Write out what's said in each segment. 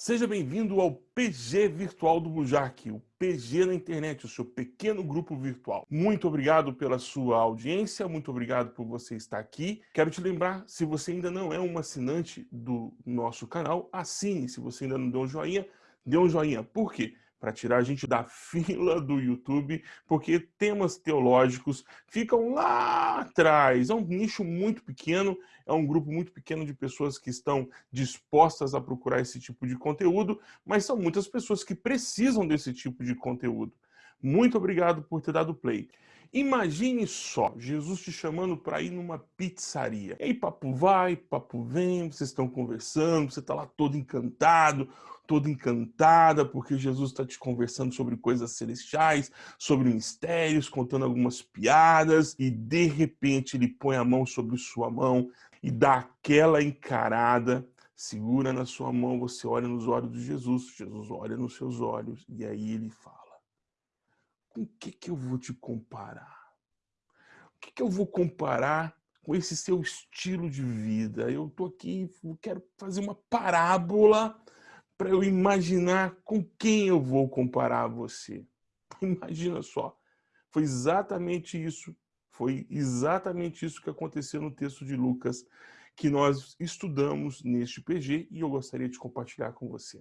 Seja bem-vindo ao PG Virtual do Bujac, o PG na internet, o seu pequeno grupo virtual. Muito obrigado pela sua audiência, muito obrigado por você estar aqui. Quero te lembrar, se você ainda não é um assinante do nosso canal, assine. Se você ainda não deu um joinha, dê um joinha. Por quê? Para tirar a gente da fila do YouTube, porque temas teológicos ficam lá atrás. É um nicho muito pequeno, é um grupo muito pequeno de pessoas que estão dispostas a procurar esse tipo de conteúdo, mas são muitas pessoas que precisam desse tipo de conteúdo. Muito obrigado por ter dado play. Imagine só, Jesus te chamando para ir numa pizzaria. E aí papo vai, papo vem, vocês estão conversando, você está lá todo encantado, toda encantada, porque Jesus está te conversando sobre coisas celestiais, sobre mistérios, contando algumas piadas, e de repente ele põe a mão sobre sua mão e dá aquela encarada, segura na sua mão, você olha nos olhos de Jesus, Jesus olha nos seus olhos, e aí ele fala com que, que eu vou te comparar? O que, que eu vou comparar com esse seu estilo de vida? Eu estou aqui, quero fazer uma parábola para eu imaginar com quem eu vou comparar você. Imagina só. Foi exatamente isso, foi exatamente isso que aconteceu no texto de Lucas, que nós estudamos neste PG e eu gostaria de compartilhar com você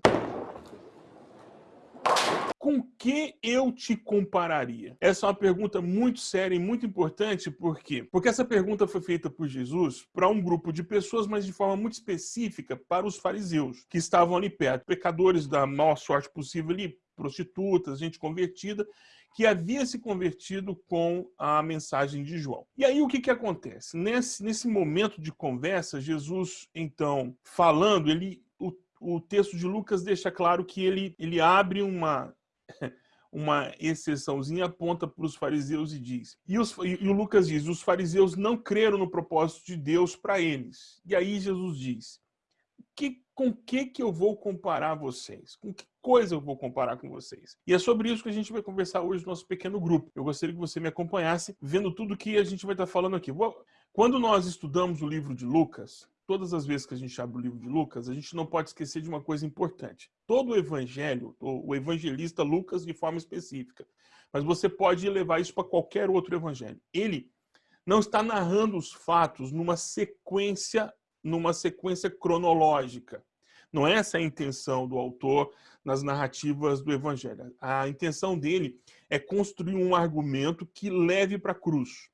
com que eu te compararia? Essa é uma pergunta muito séria e muito importante, por quê? Porque essa pergunta foi feita por Jesus para um grupo de pessoas, mas de forma muito específica para os fariseus, que estavam ali perto, pecadores da maior sorte possível ali, prostitutas, gente convertida, que havia se convertido com a mensagem de João. E aí o que, que acontece? Nesse, nesse momento de conversa, Jesus, então, falando, ele o, texto de Lucas deixa claro que ele, ele abre uma uma exceçãozinha, aponta para os fariseus e diz, e, os, e, o Lucas diz, os fariseus não creram no propósito de Deus para eles. E aí Jesus diz, que, com que que eu vou comparar vocês? Com que coisa eu vou comparar com vocês? E é sobre isso que a gente vai conversar hoje no nosso pequeno grupo. Eu gostaria que você me acompanhasse, vendo tudo que a gente vai estar falando aqui. Quando nós estudamos o livro de Lucas, todas as vezes que a gente abre o livro de Lucas, a gente não pode esquecer de uma coisa importante. Todo o evangelho, o evangelista Lucas de forma específica, mas você pode levar isso para qualquer outro evangelho. Ele não está narrando os fatos numa sequência, numa sequência cronológica. Não é essa a intenção do autor nas narrativas do evangelho. A intenção dele é construir um argumento que leve para a cruz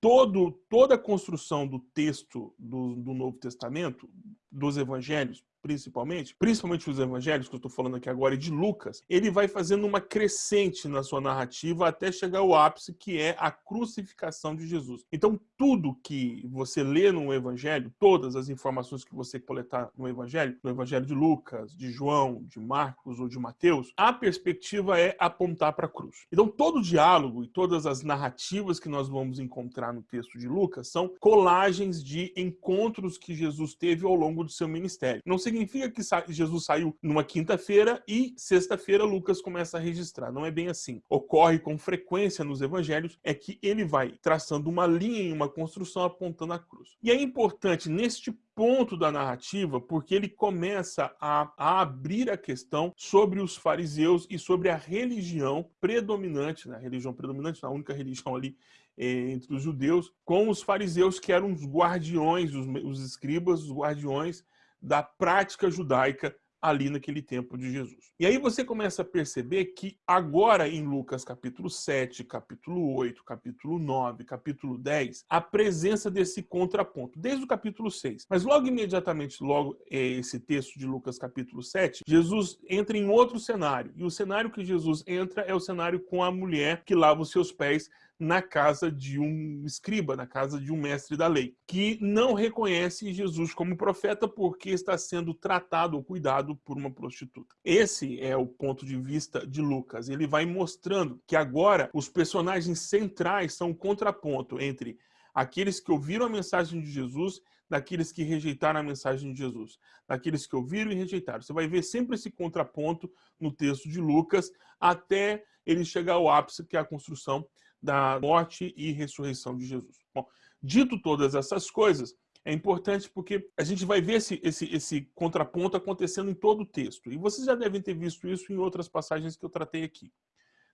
todo, toda a construção do texto do, do Novo Testamento, dos evangelhos, principalmente, principalmente os evangelhos que eu estou falando aqui agora, e de Lucas, ele vai fazendo uma crescente na sua narrativa até chegar ao ápice, que é a crucificação de Jesus. Então, tudo que você lê no evangelho, todas as informações que você coletar no evangelho, no evangelho de Lucas, de João, de Marcos ou de Mateus, a perspectiva é apontar para a cruz. Então, todo o diálogo e todas as narrativas que nós vamos encontrar no texto de Lucas são colagens de encontros que Jesus teve ao longo do seu ministério. Não significa que Jesus saiu numa quinta-feira e sexta-feira Lucas começa a registrar. Não é bem assim. Ocorre com frequência nos evangelhos é que ele vai traçando uma linha em uma construção apontando a cruz. E é importante neste ponto da narrativa, porque ele começa a, a, abrir a questão sobre os fariseus e sobre a religião predominante, né? a religião predominante, a única religião ali eh, entre os judeus, com os fariseus que eram os guardiões, os, os escribas, os guardiões da prática judaica ali naquele tempo de Jesus. E aí você começa a perceber que agora em Lucas capítulo 7, capítulo 8, capítulo 9, capítulo 10, a presença desse contraponto, desde o capítulo 6. Mas logo imediatamente, logo é, esse texto de Lucas capítulo 7, Jesus entra em outro cenário. E o cenário que Jesus entra é o cenário com a mulher que lava os seus pés na casa de um escriba, na casa de um mestre da lei, que não reconhece Jesus como profeta porque está sendo tratado ou cuidado por uma prostituta. Esse é o ponto de vista de Lucas. Ele vai mostrando que agora os personagens centrais são o contraponto entre aqueles que ouviram a mensagem de Jesus daqueles que rejeitaram a mensagem de Jesus, daqueles que ouviram e rejeitaram. Você vai ver sempre esse contraponto no texto de Lucas, até ele chegar ao ápice, que é a construção da morte e ressurreição de Jesus. Bom, dito todas essas coisas, é importante porque a gente vai ver esse, esse, esse contraponto acontecendo em todo o texto. E vocês já devem ter visto isso em outras passagens que eu tratei aqui.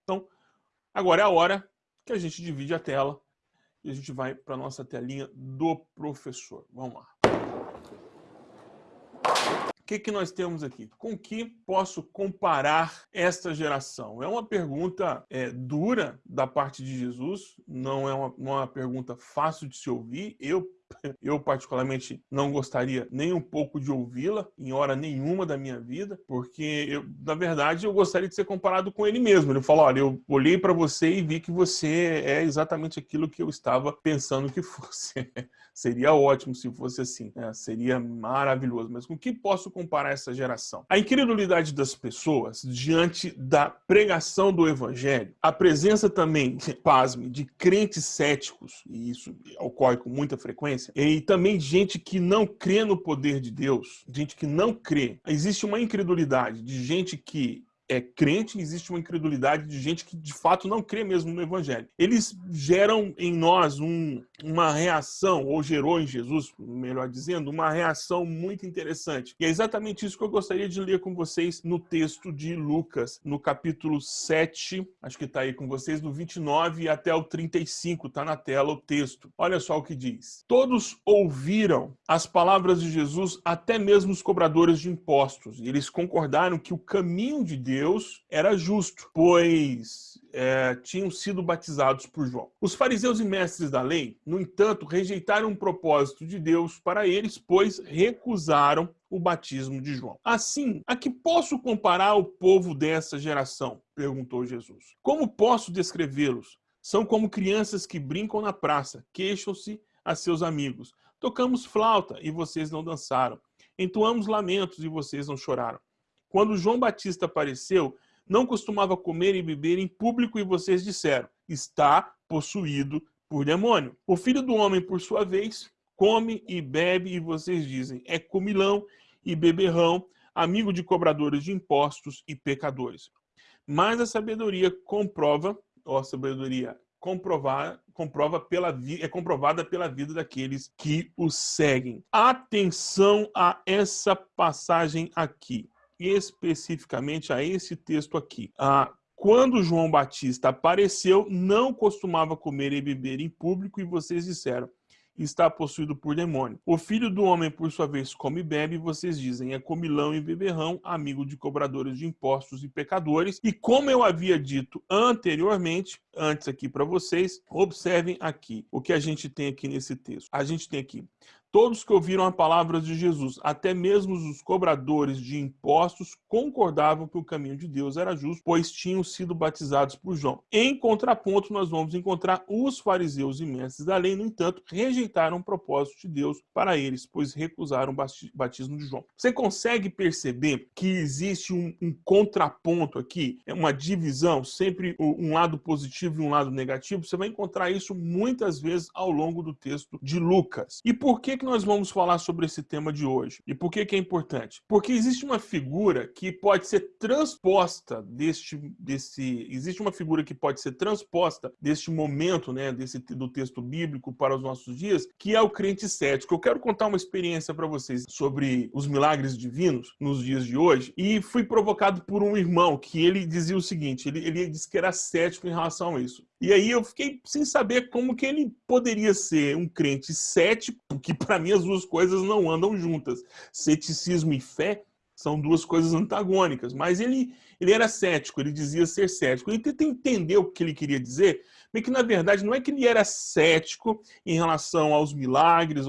Então, agora é a hora que a gente divide a tela e a gente vai para a nossa telinha do professor. Vamos lá. O que, que nós temos aqui? Com que posso comparar esta geração? É uma pergunta é, dura da parte de Jesus, não é uma, uma pergunta fácil de se ouvir. Eu eu, particularmente, não gostaria nem um pouco de ouvi-la em hora nenhuma da minha vida, porque, eu, na verdade, eu gostaria de ser comparado com ele mesmo. Ele falou: olha, eu olhei para você e vi que você é exatamente aquilo que eu estava pensando que fosse. seria ótimo se fosse assim, né? seria maravilhoso. Mas com que posso comparar essa geração? A incredulidade das pessoas diante da pregação do evangelho, a presença também, pasme, de crentes céticos, e isso ocorre com muita frequência e também gente que não crê no poder de Deus, gente que não crê. Existe uma incredulidade de gente que é crente, existe uma incredulidade de gente que de fato não crê mesmo no evangelho. Eles geram em nós um, uma reação, ou gerou em Jesus, melhor dizendo, uma reação muito interessante. E é exatamente isso que eu gostaria de ler com vocês no texto de Lucas, no capítulo 7, acho que está aí com vocês, do 29 até o 35, está na tela o texto. Olha só o que diz. Todos ouviram as palavras de Jesus, até mesmo os cobradores de impostos, e eles concordaram que o caminho de Deus Deus era justo, pois é, tinham sido batizados por João. Os fariseus e mestres da lei, no entanto, rejeitaram o propósito de Deus para eles, pois recusaram o batismo de João. Assim, a que posso comparar o povo dessa geração? perguntou Jesus. Como posso descrevê-los? São como crianças que brincam na praça, queixam-se a seus amigos. Tocamos flauta e vocês não dançaram. Entoamos lamentos e vocês não choraram. Quando João Batista apareceu, não costumava comer e beber em público e vocês disseram, está possuído por demônio. O filho do homem, por sua vez, come e bebe e vocês dizem, é comilão e beberrão, amigo de cobradores de impostos e pecadores. Mas a sabedoria comprova, ó, a sabedoria comprovar, comprova pela é comprovada pela vida daqueles que o seguem. Atenção a essa passagem aqui especificamente a esse texto aqui. Ah, quando João Batista apareceu, não costumava comer e beber em público e vocês disseram, está possuído por demônio. O filho do homem, por sua vez, come e bebe, vocês dizem, é comilão e beberrão, amigo de cobradores de impostos e pecadores. E como eu havia dito anteriormente, antes aqui para vocês, observem aqui o que a gente tem aqui nesse texto. A gente tem aqui, Todos que ouviram a palavra de Jesus, até mesmo os cobradores de impostos, concordavam que o caminho de Deus era justo, pois tinham sido batizados por João. Em contraponto, nós vamos encontrar os fariseus e mestres da lei, no entanto, rejeitaram o propósito de Deus para eles, pois recusaram o batismo de João. Você consegue perceber que existe um, um contraponto aqui, é uma divisão, sempre um lado positivo e um lado negativo? Você vai encontrar isso muitas vezes ao longo do texto de Lucas. E por que que nós vamos falar sobre esse tema de hoje? E por que que é importante? Porque existe uma figura que pode ser transposta deste, desse, existe uma figura que pode ser transposta deste momento, né, desse, do texto bíblico para os nossos dias, que é o crente cético. Eu quero contar uma experiência para vocês sobre os milagres divinos nos dias de hoje e fui provocado por um irmão que ele dizia o seguinte, ele, ele disse que era cético em relação a isso. E aí eu fiquei sem saber como que ele poderia ser um crente cético, porque para mim as duas coisas não andam juntas. Ceticismo e fé são duas coisas antagônicas, mas ele, ele era cético, ele dizia ser cético. E tentei entender o que ele queria dizer, que na verdade não é que ele era cético em relação aos milagres,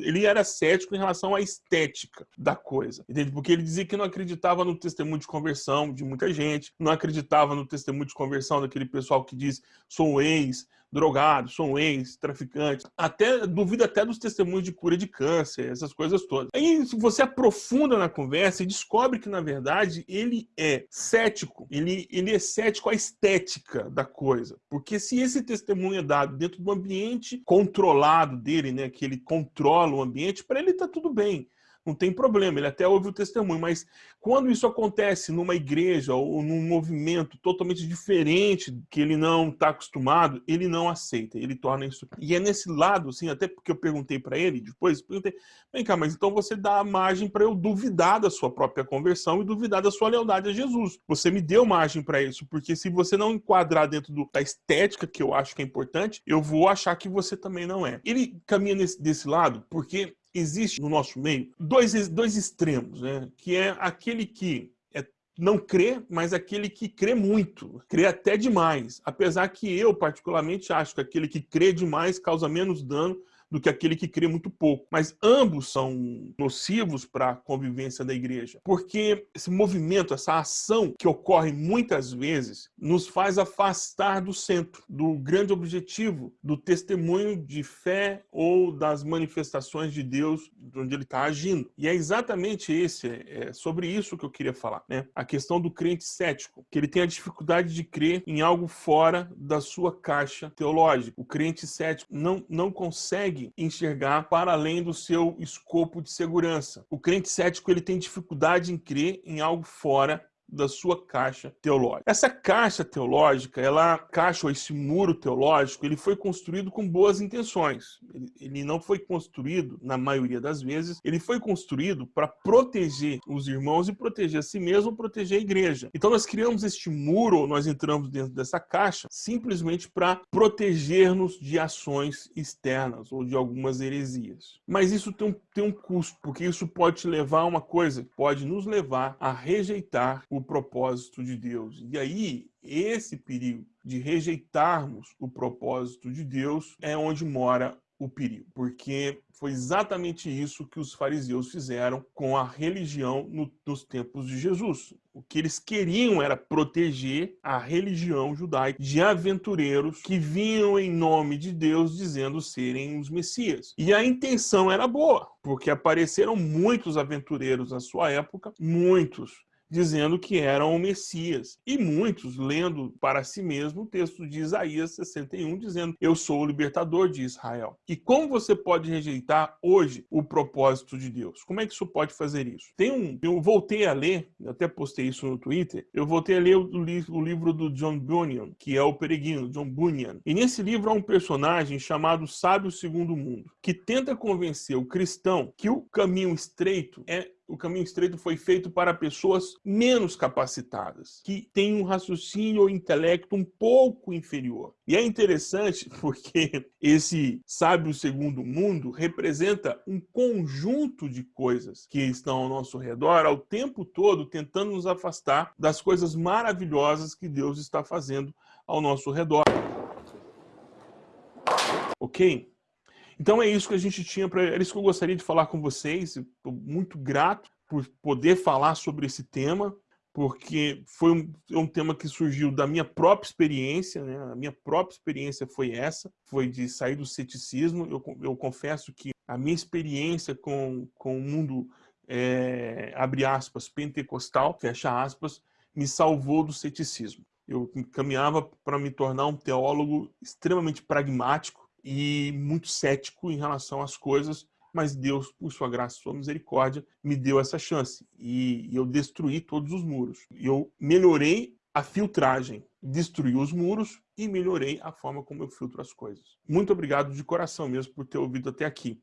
ele era cético em relação à estética da coisa, entende? Porque ele dizia que não acreditava no testemunho de conversão de muita gente, não acreditava no testemunho de conversão daquele pessoal que diz sou ex, drogado, sou um ex-traficante, até duvida até dos testemunhos de cura de câncer, essas coisas todas. Aí você aprofunda na conversa e descobre que, na verdade, ele é cético, ele, ele é cético à estética da coisa. Porque se esse testemunho é dado dentro do ambiente controlado dele, né, que ele controla o ambiente, para ele está tudo bem. Não tem problema, ele até ouve o testemunho, mas quando isso acontece numa igreja ou num movimento totalmente diferente, que ele não está acostumado, ele não aceita, ele torna isso. E é nesse lado, assim, até porque eu perguntei para ele depois, perguntei, vem cá, mas então você dá margem para eu duvidar da sua própria conversão e duvidar da sua lealdade a Jesus. Você me deu margem para isso, porque se você não enquadrar dentro do, da estética, que eu acho que é importante, eu vou achar que você também não é. Ele caminha nesse, desse lado porque existe no nosso meio dois, dois extremos, né? que é aquele que é, não crê, mas aquele que crê muito, crê até demais. Apesar que eu, particularmente, acho que aquele que crê demais causa menos dano do que aquele que crê muito pouco. Mas ambos são nocivos para a convivência da igreja, porque esse movimento, essa ação que ocorre muitas vezes, nos faz afastar do centro, do grande objetivo do testemunho de fé ou das manifestações de Deus onde ele está agindo. E é exatamente esse, é sobre isso que eu queria falar, né? A questão do crente cético, que ele tem a dificuldade de crer em algo fora da sua caixa teológica. O crente cético não, não consegue enxergar para além do seu escopo de segurança. O crente cético ele tem dificuldade em crer em algo fora da sua caixa teológica. Essa caixa teológica, ela caixa ou esse muro teológico, ele foi construído com boas intenções. Ele, ele não foi construído, na maioria das vezes, ele foi construído para proteger os irmãos e proteger a si mesmo, proteger a igreja. Então nós criamos este muro, nós entramos dentro dessa caixa, simplesmente para proteger-nos de ações externas ou de algumas heresias. Mas isso tem um, tem um custo, porque isso pode te levar a uma coisa, pode nos levar a rejeitar o propósito de Deus. E aí, esse perigo de rejeitarmos o propósito de Deus é onde mora o perigo, porque foi exatamente isso que os fariseus fizeram com a religião no, nos tempos de Jesus. O que eles queriam era proteger a religião judaica de aventureiros que vinham em nome de Deus dizendo serem os Messias. E a intenção era boa, porque apareceram muitos aventureiros na sua época, muitos dizendo que eram o Messias. E muitos lendo para si mesmo o texto de Isaías 61, dizendo, eu sou o libertador de Israel. E como você pode rejeitar hoje o propósito de Deus? Como é que isso pode fazer isso? Tem um, eu voltei a ler, eu até postei isso no Twitter, eu voltei a ler o, o livro do John Bunyan, que é o Peregrino, John Bunyan. E nesse livro há um personagem chamado Sábio Segundo Mundo, que tenta convencer o cristão que o caminho estreito é o caminho estreito foi feito para pessoas menos capacitadas, que têm um raciocínio ou intelecto um pouco inferior. E é interessante porque esse sábio segundo mundo representa um conjunto de coisas que estão ao nosso redor ao tempo todo tentando nos afastar das coisas maravilhosas que Deus está fazendo ao nosso redor. Ok? Então é isso que a gente tinha para. Era isso que eu gostaria de falar com vocês. Estou muito grato por poder falar sobre esse tema, porque foi um, é um tema que surgiu da minha própria experiência, né? A minha própria experiência foi essa, foi de sair do ceticismo. Eu, eu confesso que a minha experiência com, com o mundo, é, abre aspas, pentecostal, fecha aspas, me salvou do ceticismo. Eu caminhava para me tornar um teólogo extremamente pragmático, e muito cético em relação às coisas, mas Deus, por sua graça e sua misericórdia, me deu essa chance. E eu destruí todos os muros. Eu melhorei a filtragem, destruí os muros e melhorei a forma como eu filtro as coisas. Muito obrigado de coração mesmo por ter ouvido até aqui.